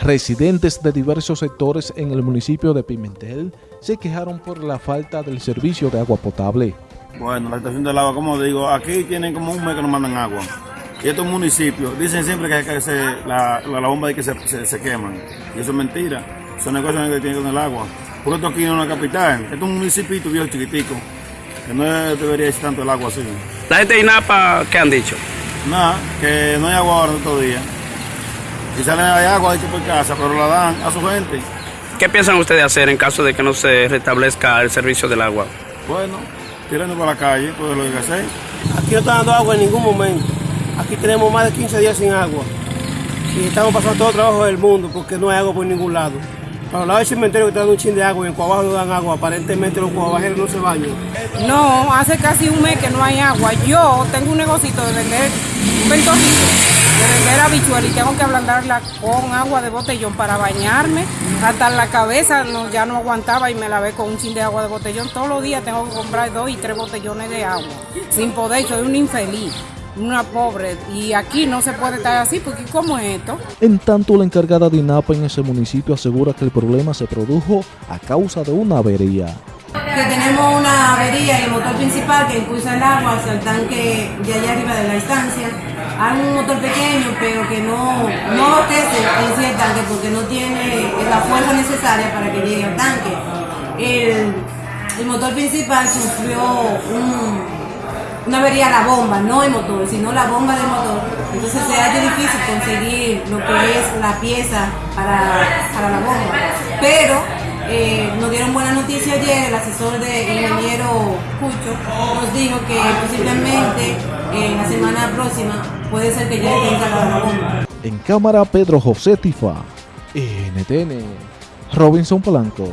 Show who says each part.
Speaker 1: Residentes de diversos sectores en el municipio de Pimentel se quejaron por la falta del servicio de agua potable.
Speaker 2: Bueno, la estación del agua, como digo, aquí tienen como un mes que no mandan agua. Y estos municipios dicen siempre que, se, la, la, bomba de que se, se, queman. Y eso es mentira. Son negocios que tienen con el agua. Por esto aquí no es una capital. Esto es un municipio bien chiquitico. Que no debería ser tanto el agua así.
Speaker 3: ¿La gente de INAPA qué han dicho?
Speaker 2: Nada, que no hay agua ahora todo día. Y salen de agua de por casa, pero la dan a su gente.
Speaker 3: ¿Qué piensan ustedes hacer en caso de que no se restablezca el servicio del agua?
Speaker 2: Bueno, tirando por la calle, pues lo que hacer.
Speaker 4: Aquí no está dando agua en ningún momento. Aquí tenemos más de 15 días sin agua. Y estamos pasando todo el trabajo del mundo porque no hay agua por ningún lado. Para lado del cementerio que está dando un chin de agua y en Cuabajo no dan agua. Aparentemente los cuabajeros no se bañan.
Speaker 5: No, hace casi un mes que no hay agua. Yo tengo un negocito de vender un ventorrito de vender habichuel y tengo que ablandarla con agua de botellón para bañarme. Hasta la cabeza ya no aguantaba y me lavé con un chin de agua de botellón. Todos los días tengo que comprar dos y tres botellones de agua. Sin poder, soy un infeliz una pobre y aquí no se puede estar así porque ¿cómo es esto?
Speaker 1: En tanto la encargada de INAPA en ese municipio asegura que el problema se produjo a causa de una avería
Speaker 6: que tenemos una avería en el motor principal que impulsa el agua hacia el tanque de allá arriba de la estancia. Hay un motor pequeño, pero que no, no abastece en sí el tanque porque no tiene la fuerza necesaria para que llegue al tanque. El, el motor principal sufrió una avería la bomba, no el motor, sino la bomba del motor. Entonces se hace difícil conseguir lo que es la pieza para, para la bomba. Pero eh, nos dieron buena noticia ayer, el asesor del ingeniero Cucho nos dijo que posiblemente en la semana próxima puede ser que ya tenga la bomba.
Speaker 1: En cámara Pedro José Tifa, NTN, Robinson Polanco.